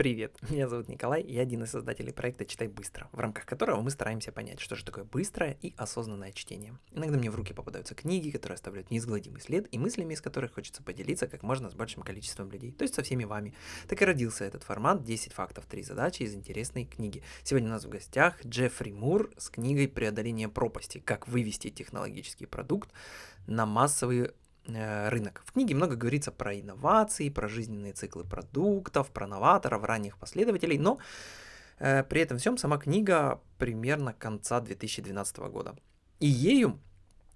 Привет, меня зовут Николай, я один из создателей проекта «Читай быстро», в рамках которого мы стараемся понять, что же такое быстрое и осознанное чтение. Иногда мне в руки попадаются книги, которые оставляют неизгладимый след, и мыслями из которых хочется поделиться как можно с большим количеством людей, то есть со всеми вами. Так и родился этот формат «10 фактов, 3 задачи» из интересной книги. Сегодня у нас в гостях Джеффри Мур с книгой «Преодоление пропасти. Как вывести технологический продукт на массовые Э, рынок. В книге много говорится про инновации, про жизненные циклы продуктов, про новаторов, ранних последователей, но э, при этом всем сама книга примерно конца 2012 года. И ею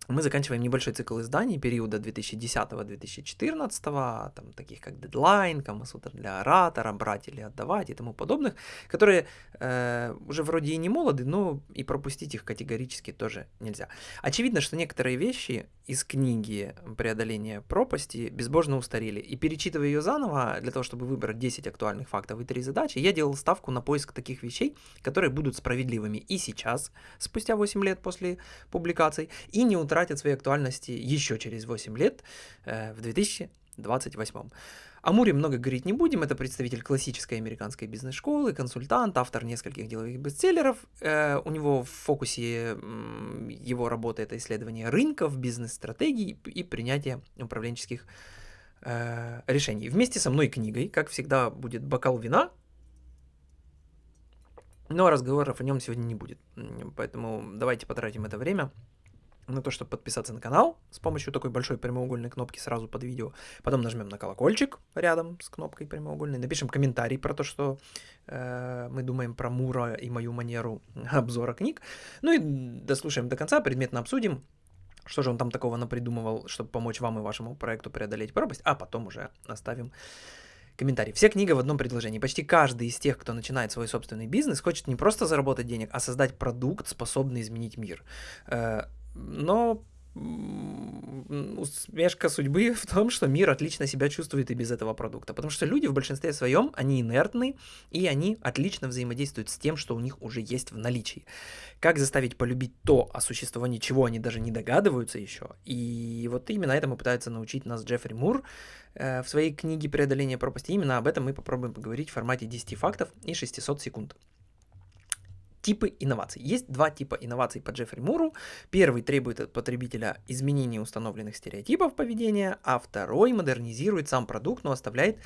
мы заканчиваем небольшой цикл изданий периода 2010-2014, там, таких как Deadline, Камасутра для оратора, брать или отдавать и тому подобных, которые э, уже вроде и не молоды, но и пропустить их категорически тоже нельзя. Очевидно, что некоторые вещи из книги «Преодоление пропасти» безбожно устарели, и перечитывая ее заново, для того, чтобы выбрать 10 актуальных фактов и 3 задачи, я делал ставку на поиск таких вещей, которые будут справедливыми и сейчас, спустя 8 лет после публикаций, и не утратят утратят своей актуальности еще через 8 лет, э, в 2028. О Муре много говорить не будем, это представитель классической американской бизнес-школы, консультант, автор нескольких деловых бестселлеров. Э, у него в фокусе его работы это исследование рынков, бизнес-стратегий и принятие управленческих э, решений. Вместе со мной книгой, как всегда, будет бокал вина, но разговоров о нем сегодня не будет. Поэтому давайте потратим это время на то, чтобы подписаться на канал с помощью такой большой прямоугольной кнопки сразу под видео. Потом нажмем на колокольчик рядом с кнопкой прямоугольной. Напишем комментарий про то, что э, мы думаем про Мура и мою манеру обзора книг. Ну и дослушаем до конца, предметно обсудим, что же он там такого напридумывал, чтобы помочь вам и вашему проекту преодолеть пропасть, а потом уже оставим комментарий. Вся книга в одном предложении. Почти каждый из тех, кто начинает свой собственный бизнес, хочет не просто заработать денег, а создать продукт, способный изменить мир. Но усмешка судьбы в том, что мир отлично себя чувствует и без этого продукта. Потому что люди в большинстве своем, они инертны, и они отлично взаимодействуют с тем, что у них уже есть в наличии. Как заставить полюбить то, о существовании чего они даже не догадываются еще. И вот именно этому пытается научить нас Джеффри Мур э, в своей книге «Преодоление пропасти». Именно об этом мы попробуем поговорить в формате 10 фактов и 600 секунд. Типы инноваций. Есть два типа инноваций по Джеффри Муру. Первый требует от потребителя изменения установленных стереотипов поведения, а второй модернизирует сам продукт, но оставляет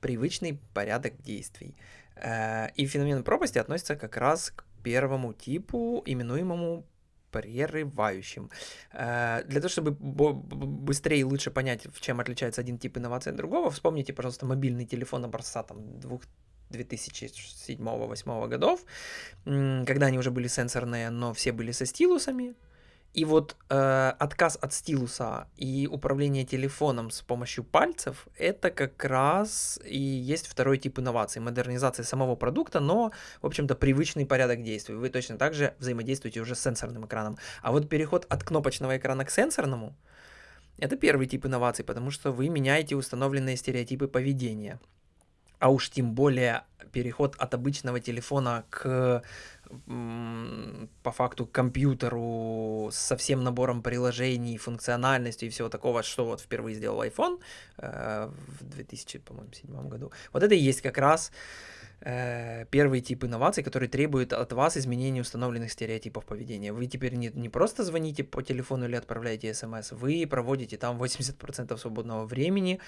привычный порядок действий. Э, и феномен пропасти относится как раз к первому типу, именуемому прерывающим. Э, для того, чтобы быстрее и лучше понять, в чем отличается один тип инновации от другого, вспомните, пожалуйста, мобильный телефон образца там, 2007-2008 годов, когда они уже были сенсорные, но все были со стилусами. И вот э, отказ от стилуса и управление телефоном с помощью пальцев это как раз и есть второй тип инноваций, модернизация самого продукта, но, в общем-то, привычный порядок действий. Вы точно так же взаимодействуете уже с сенсорным экраном. А вот переход от кнопочного экрана к сенсорному это первый тип инноваций, потому что вы меняете установленные стереотипы поведения а уж тем более переход от обычного телефона к по факту компьютеру со всем набором приложений, функциональностью и всего такого, что вот впервые сделал iPhone э, в 2007 году. Вот это и есть как раз Э, первый тип инноваций, который требует от вас изменения установленных стереотипов поведения. Вы теперь не, не просто звоните по телефону или отправляете смс, вы проводите там 80% свободного времени,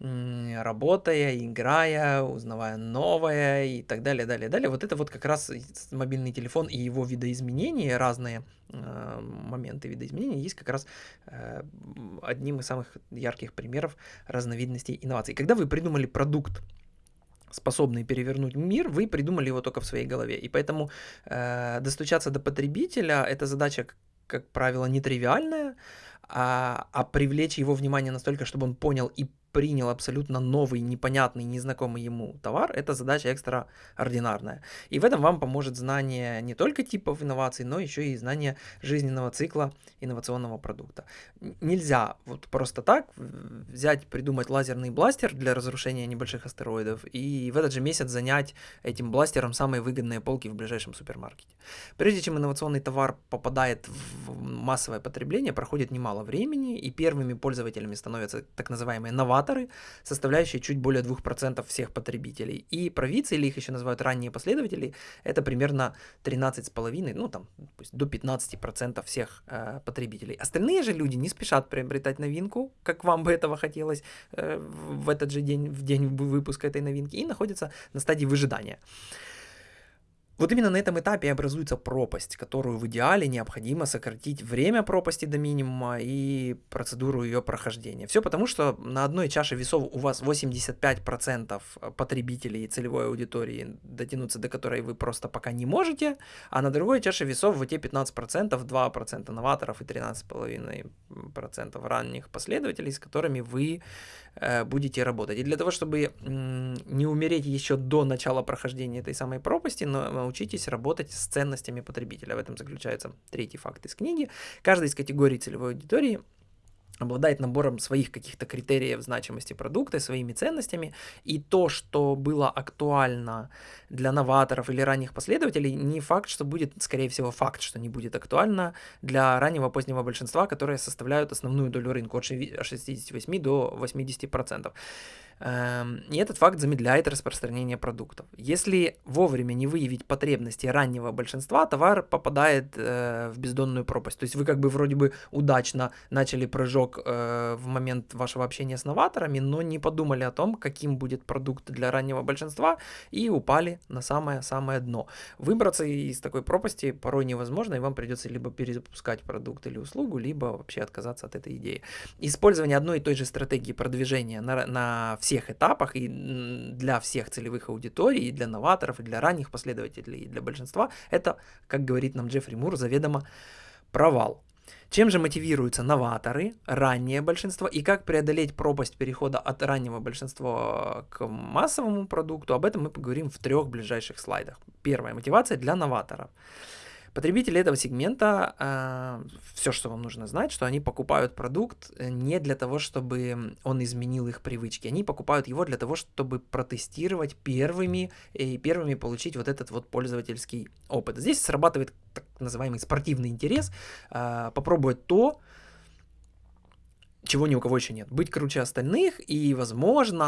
работая, играя, узнавая новое и так далее, далее, далее. Вот это вот как раз мобильный телефон и его видоизменения, разные э, моменты видоизменения, есть как раз э, одним из самых ярких примеров разновидностей инноваций. Когда вы придумали продукт, способный перевернуть мир, вы придумали его только в своей голове. И поэтому э, достучаться до потребителя это задача, как правило, нетривиальная, а, а привлечь его внимание настолько, чтобы он понял и принял абсолютно новый, непонятный, незнакомый ему товар, это задача экстраординарная. И в этом вам поможет знание не только типов инноваций, но еще и знание жизненного цикла инновационного продукта. Нельзя вот просто так взять, придумать лазерный бластер для разрушения небольших астероидов и в этот же месяц занять этим бластером самые выгодные полки в ближайшем супермаркете. Прежде чем инновационный товар попадает в массовое потребление, проходит немало времени, и первыми пользователями становятся так называемые новаторы, новаторы, составляющие чуть более 2% всех потребителей. И провидцы, или их еще называют ранние последователи, это примерно 13,5, ну там до 15% всех э, потребителей. Остальные же люди не спешат приобретать новинку, как вам бы этого хотелось э, в этот же день, в день выпуска этой новинки, и находятся на стадии выжидания. Вот именно на этом этапе образуется пропасть, которую в идеале необходимо сократить время пропасти до минимума и процедуру ее прохождения. Все потому, что на одной чаше весов у вас 85% потребителей и целевой аудитории, дотянуться до которой вы просто пока не можете, а на другой чаше весов в те 15%, 2% новаторов и 13,5% ранних последователей, с которыми вы э, будете работать. И для того, чтобы не умереть еще до начала прохождения этой самой пропасти, но научитесь работать с ценностями потребителя. В этом заключается третий факт из книги. Каждая из категорий целевой аудитории обладает набором своих каких-то критериев значимости продукта, своими ценностями, и то, что было актуально для новаторов или ранних последователей, не факт, что будет, скорее всего, факт, что не будет актуально для раннего позднего большинства, которые составляют основную долю рынка от 68 до 80%. Эм, и этот факт замедляет распространение продуктов. Если вовремя не выявить потребности раннего большинства, товар попадает э, в бездонную пропасть. То есть вы как бы вроде бы удачно начали прыжок э, в момент вашего общения с новаторами, но не подумали о том, каким будет продукт для раннего большинства, и упали на самое-самое дно. Выбраться из такой пропасти порой невозможно, и вам придется либо перезапускать продукт или услугу, либо вообще отказаться от этой идеи. Использование одной и той же стратегии продвижения на, на всех этапах и для всех целевых аудиторий, и для новаторов, и для ранних последователей, и для большинства, это, как говорит нам Джеффри Мур, заведомо провал. Чем же мотивируются новаторы, раннее большинство, и как преодолеть пропасть перехода от раннего большинства к массовому продукту, об этом мы поговорим в трех ближайших слайдах. Первая мотивация для новаторов. Потребители этого сегмента, э, все, что вам нужно знать, что они покупают продукт э, не для того, чтобы он изменил их привычки, они покупают его для того, чтобы протестировать первыми и первыми получить вот этот вот пользовательский опыт. Здесь срабатывает так называемый спортивный интерес, э, попробовать то, чего ни у кого еще нет. Быть круче остальных и, возможно,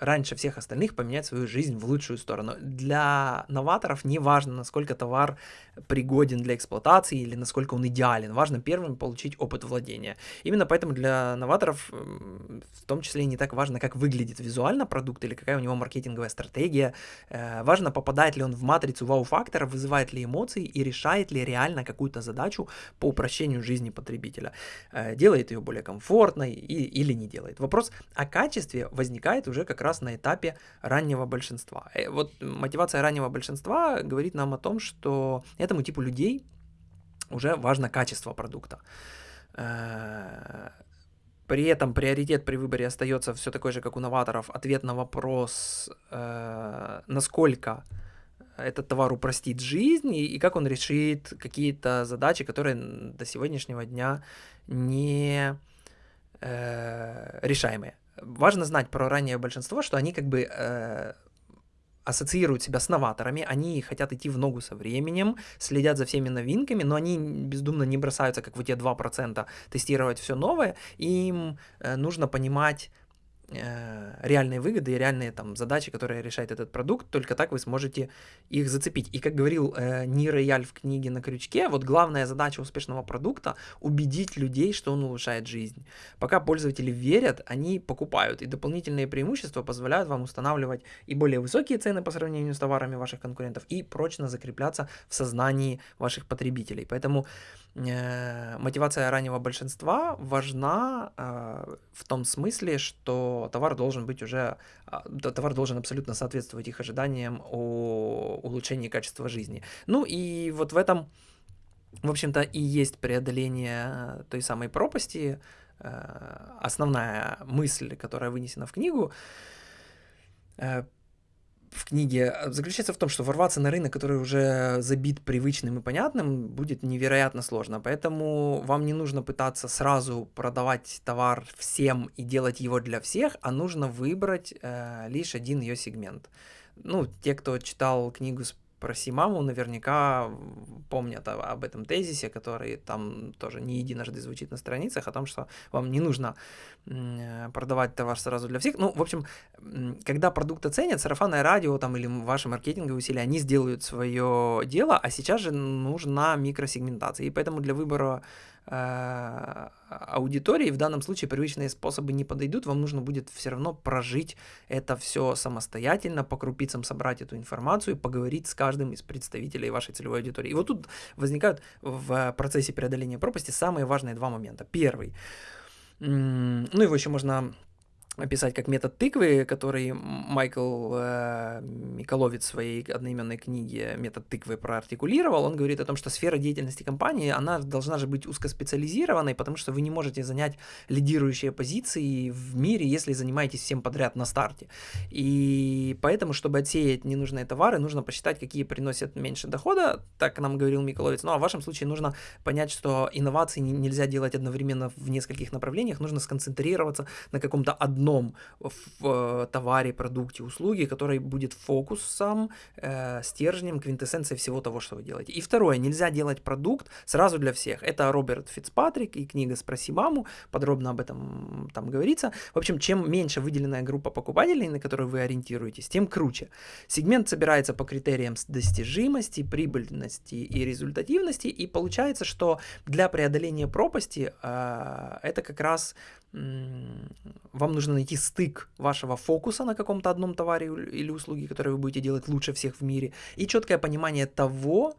раньше всех остальных поменять свою жизнь в лучшую сторону. Для новаторов не важно, насколько товар пригоден для эксплуатации или насколько он идеален. Важно первым получить опыт владения. Именно поэтому для новаторов в том числе не так важно, как выглядит визуально продукт или какая у него маркетинговая стратегия. Э, важно, попадает ли он в матрицу вау-фактора, вызывает ли эмоции и решает ли реально какую-то задачу по упрощению жизни потребителя. Э, делает ее более комфортной и, или не делает. Вопрос о качестве возникает уже как раз на этапе раннего большинства. Э, вот мотивация раннего большинства говорит нам о том, что этому типу людей уже важно качество продукта. Э, при этом приоритет при выборе остается все такой же, как у новаторов. Ответ на вопрос, э, насколько этот товар упростит жизнь и, и как он решит какие-то задачи, которые до сегодняшнего дня не э, решаемые. Важно знать про раннее большинство, что они как бы э, ассоциируют себя с новаторами, они хотят идти в ногу со временем, следят за всеми новинками, но они бездумно не бросаются, как в те 2%, тестировать все новое, им э, нужно понимать реальные выгоды и реальные там задачи, которые решает этот продукт, только так вы сможете их зацепить. И как говорил э, Нир Яль в книге «На крючке», вот главная задача успешного продукта – убедить людей, что он улучшает жизнь. Пока пользователи верят, они покупают, и дополнительные преимущества позволяют вам устанавливать и более высокие цены по сравнению с товарами ваших конкурентов, и прочно закрепляться в сознании ваших потребителей. Поэтому э, мотивация раннего большинства важна э, в том смысле, что товар должен быть уже, э, товар должен абсолютно соответствовать их ожиданиям о улучшении качества жизни. Ну и вот в этом, в общем-то, и есть преодоление той самой пропасти, э, основная мысль, которая вынесена в книгу, э, в книге э, заключается в том, что ворваться на рынок, который уже забит привычным и понятным, будет невероятно сложно. Поэтому вам не нужно пытаться сразу продавать товар всем и делать его для всех, а нужно выбрать э, лишь один ее сегмент. Ну, те, кто читал книгу с про Симаму наверняка помнят об этом тезисе, который там тоже не единожды звучит на страницах, о том, что вам не нужно продавать товар сразу для всех. Ну, в общем, когда продукт оценят, сарафанное радио там, или ваши маркетинговые усилия, они сделают свое дело, а сейчас же нужна микросегментация. И поэтому для выбора Э, аудитории, в данном случае привычные способы не подойдут, вам нужно будет все равно прожить это все самостоятельно, по крупицам собрать эту информацию, поговорить с каждым из представителей вашей целевой аудитории. И вот тут возникают в процессе преодоления пропасти самые важные два момента. Первый, ну его еще можно описать как метод тыквы, который Майкл э, Миколовец в своей одноименной книге «Метод тыквы» проартикулировал. Он говорит о том, что сфера деятельности компании, она должна же быть узкоспециализированной, потому что вы не можете занять лидирующие позиции в мире, если занимаетесь всем подряд на старте. И поэтому, чтобы отсеять ненужные товары, нужно посчитать, какие приносят меньше дохода, так нам говорил Миколовец. Ну а в вашем случае нужно понять, что инновации нельзя делать одновременно в нескольких направлениях, нужно сконцентрироваться на каком-то одном одном в э, товаре, продукте, услуге, который будет фокусом, э, стержнем, квинтэссенцией всего того, что вы делаете. И второе, нельзя делать продукт сразу для всех. Это Роберт Фицпатрик и книга «Спроси маму», подробно об этом там говорится. В общем, чем меньше выделенная группа покупателей, на которую вы ориентируетесь, тем круче. Сегмент собирается по критериям достижимости, прибыльности и результативности, и получается, что для преодоления пропасти э, это как раз вам нужно найти стык вашего фокуса на каком-то одном товаре или услуге, которые вы будете делать лучше всех в мире, и четкое понимание того,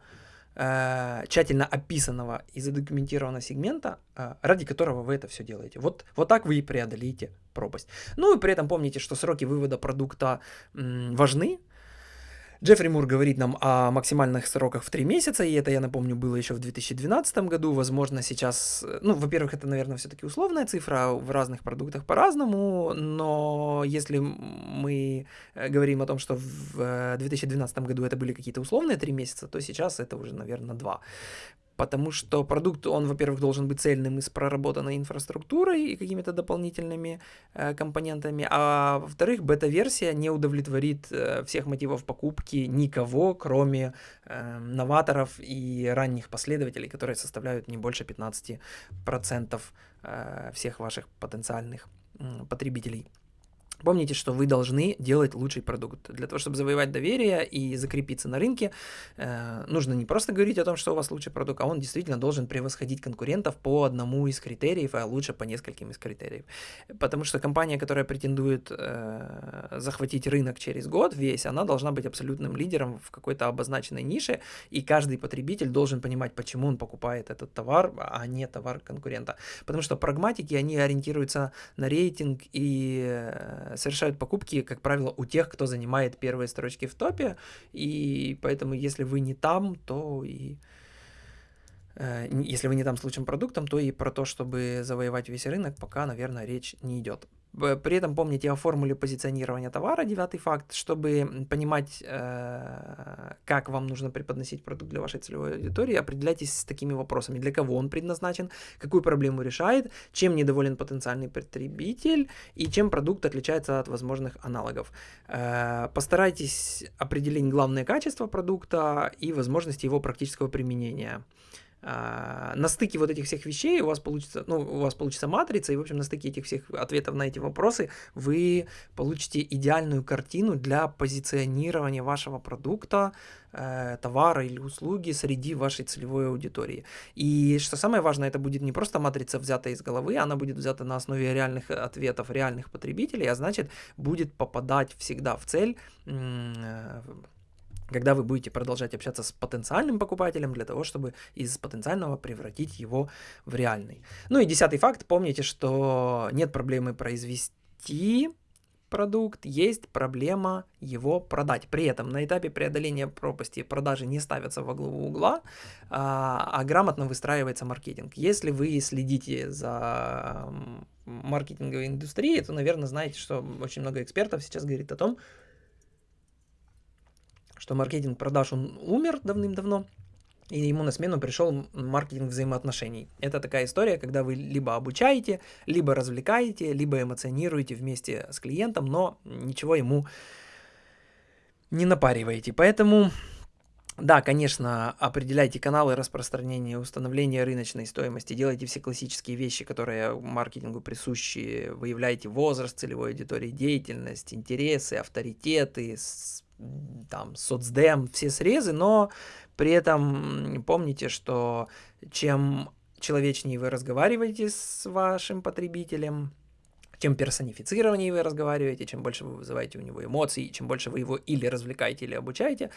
э, тщательно описанного и задокументированного сегмента, э, ради которого вы это все делаете. Вот, вот так вы и преодолеете пропасть. Ну и при этом помните, что сроки вывода продукта важны, Джеффри Мур говорит нам о максимальных сроках в 3 месяца, и это, я напомню, было еще в 2012 году. Возможно, сейчас, ну, во-первых, это, наверное, все-таки условная цифра, в разных продуктах по-разному, но если мы э, говорим о том, что в 2012 году это были какие-то условные 3 месяца, то сейчас это уже, наверное, 2 потому что продукт, он, во-первых, должен быть цельным и с проработанной инфраструктурой и какими-то дополнительными э, компонентами, а во-вторых, бета-версия не удовлетворит э, всех мотивов покупки никого, кроме э, новаторов и ранних последователей, которые составляют не больше 15% э, всех ваших потенциальных э, потребителей. Помните, что вы должны делать лучший продукт. Для того, чтобы завоевать доверие и закрепиться на рынке, э, нужно не просто говорить о том, что у вас лучший продукт, а он действительно должен превосходить конкурентов по одному из критериев, а лучше по нескольким из критериев. Потому что компания, которая претендует э, захватить рынок через год весь, она должна быть абсолютным лидером в какой-то обозначенной нише, и каждый потребитель должен понимать, почему он покупает этот товар, а не товар конкурента. Потому что прагматики, они ориентируются на рейтинг и э, совершают покупки, как правило, у тех, кто занимает первые строчки в топе, и поэтому если вы не там, то и э, если вы не там с лучшим продуктом, то и про то, чтобы завоевать весь рынок, пока, наверное, речь не идет. При этом помните о формуле позиционирования товара, девятый факт, чтобы понимать, э, как вам нужно преподносить продукт для вашей целевой аудитории, определяйтесь с такими вопросами, для кого он предназначен, какую проблему решает, чем недоволен потенциальный потребитель и чем продукт отличается от возможных аналогов. Э, постарайтесь определить главные качества продукта и возможности его практического применения. А, на стыке вот этих всех вещей у вас получится, ну, у вас получится матрица, и, в общем, на стыке этих всех ответов на эти вопросы вы получите идеальную картину для позиционирования вашего продукта, э, товара или услуги среди вашей целевой аудитории. И что самое важное, это будет не просто матрица взята из головы, она будет взята на основе реальных ответов реальных потребителей, а значит, будет попадать всегда в цель, э, когда вы будете продолжать общаться с потенциальным покупателем для того, чтобы из потенциального превратить его в реальный. Ну и десятый факт, помните, что нет проблемы произвести продукт, есть проблема его продать. При этом на этапе преодоления пропасти продажи не ставятся во главу угла, а, а грамотно выстраивается маркетинг. Если вы следите за маркетинговой индустрией, то, наверное, знаете, что очень много экспертов сейчас говорит о том, что маркетинг продаж, он умер давным-давно, и ему на смену пришел маркетинг взаимоотношений. Это такая история, когда вы либо обучаете, либо развлекаете, либо эмоционируете вместе с клиентом, но ничего ему не напариваете. Поэтому Да, конечно, определяйте каналы распространения, установления рыночной стоимости, делайте все классические вещи, которые маркетингу присущи, выявляйте возраст целевой аудитории, деятельность, интересы, авторитеты, там, соцдем, все срезы, но при этом помните, что чем человечнее вы разговариваете с вашим потребителем, чем персонифицированнее вы разговариваете, чем больше вы вызываете у него эмоций, чем больше вы его или развлекаете, или обучаете,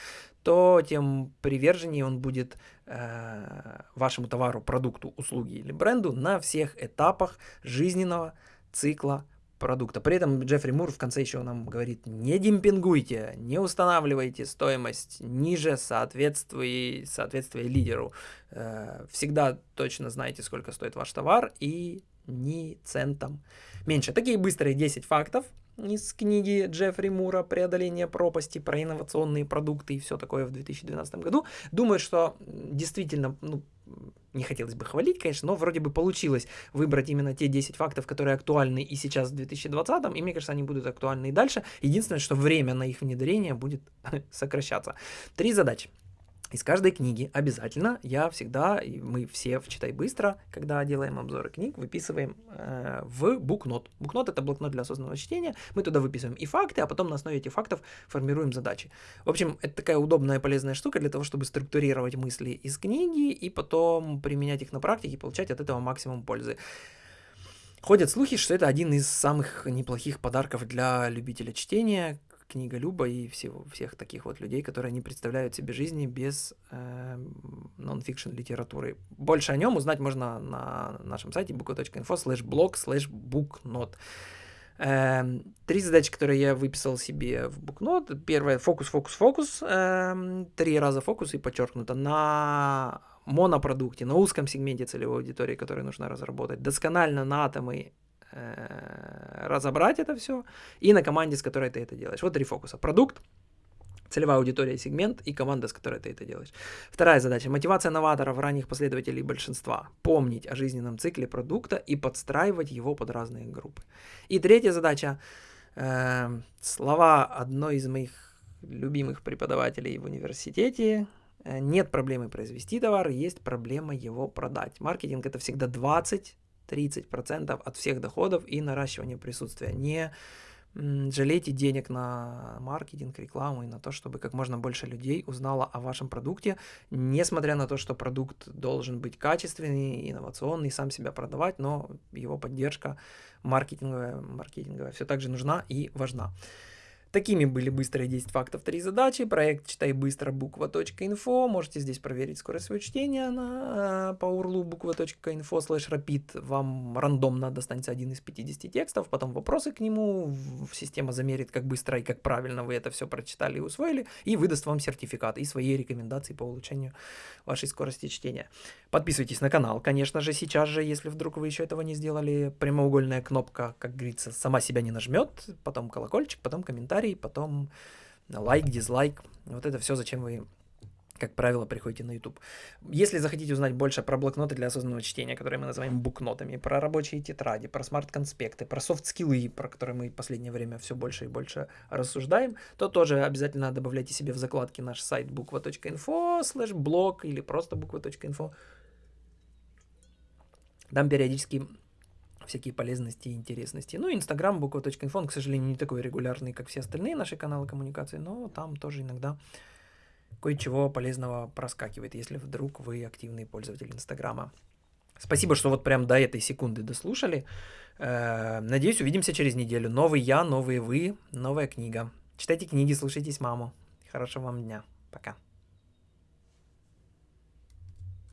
то тем приверженнее он будет э, вашему товару, продукту, услуге или бренду на всех этапах жизненного цикла продукта. При этом Джеффри Мур в конце еще нам говорит, не демпингуйте, не устанавливайте стоимость ниже соответствия, соответствия лидеру. Э, всегда точно знаете, сколько стоит ваш товар и ни центом меньше. Такие быстрые 10 фактов из книги Джеффри Мура «Преодоление пропасти» про инновационные продукты и все такое в 2012 году. Думаю, что действительно, ну, не хотелось бы хвалить, конечно, но вроде бы получилось выбрать именно те 10 фактов, которые актуальны и сейчас в 2020, и мне кажется, они будут актуальны и дальше. Единственное, что время на их внедрение будет сокращаться. Три задачи. Из каждой книги обязательно я всегда, и мы все в «Читай быстро», когда делаем обзоры книг, выписываем э, в букнот. Букнот — это блокнот для осознанного чтения. Мы туда выписываем и факты, а потом на основе этих фактов формируем задачи. В общем, это такая удобная и полезная штука для того, чтобы структурировать мысли из книги и потом применять их на практике и получать от этого максимум пользы. Ходят слухи, что это один из самых неплохих подарков для любителя чтения, книга Люба и всего, всех таких вот людей, которые не представляют себе жизни без э, нон-фикшн литературы. Больше о нем узнать можно на нашем сайте book.info slash blog slash booknot. Три задачи, которые я выписал себе в букнот. Первое фокус, фокус, фокус. Эм, три раза фокус и подчеркнуто на монопродукте, на узком сегменте целевой аудитории, который нужно разработать, досконально на атомы разобрать это все, и на команде, с которой ты это делаешь. Вот три фокуса. Продукт, целевая аудитория, сегмент и команда, с которой ты это делаешь. Вторая задача. Мотивация новаторов, ранних последователей большинства. Помнить о жизненном цикле продукта и подстраивать его под разные группы. И третья задача. Э, слова одной из моих любимых преподавателей в университете. Э, нет проблемы произвести товар, есть проблема его продать. Маркетинг это всегда 20 30% от всех доходов и наращивание присутствия. Не жалейте денег на маркетинг, рекламу и на то, чтобы как можно больше людей узнало о вашем продукте, несмотря на то, что продукт должен быть качественный, инновационный, сам себя продавать, но его поддержка маркетинговая, маркетинговая все также нужна и важна. Такими были быстрые 10 фактов, 3 задачи. Проект «Читай быстро» буква.инфо. Можете здесь проверить скорость своего чтения на, по URL буква.инфо слэш rapid. Вам рандомно достанется один из 50 текстов, потом вопросы к нему. Система замерит, как быстро и как правильно вы это все прочитали и усвоили, и выдаст вам сертификат и свои рекомендации по улучшению вашей скорости чтения. Подписывайтесь на канал, конечно же, сейчас же, если вдруг вы еще этого не сделали. Прямоугольная кнопка, как говорится, сама себя не нажмет, потом колокольчик, потом комментарий комментарий, потом лайк, дизлайк. Вот это все, зачем вы как правило, приходите на YouTube. Если захотите узнать больше про блокноты для осознанного чтения, которые мы называем booknote ами, про рабочие тетради, про smart-конспекты, про soft skill ы, про которые мы в последнее время все больше и больше рассуждаем, то тоже обязательно добавляйте себе в закладки наш сайт буква.инфо, слэш блог или просто буква.инфо. Там периодически всякие полезности и интересности. Ну, Инстаграм, буква.инфо, он, к сожалению, не такой регулярный, как все остальные наши каналы коммуникации, но там тоже иногда кое-чего полезного проскакивает, если вдруг вы активный пользователь Инстаграма. Спасибо, что вот прям до этой секунды дослушали. Э, надеюсь, увидимся через неделю. Новый я, новые вы, новая книга. Читайте книги, слушайтесь маму. Хорошего вам дня. Пока.